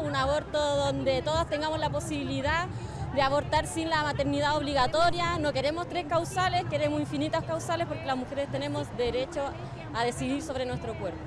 Un aborto donde todas tengamos la posibilidad de abortar sin la maternidad obligatoria. No queremos tres causales, queremos infinitas causales porque las mujeres tenemos derecho a decidir sobre nuestro cuerpo.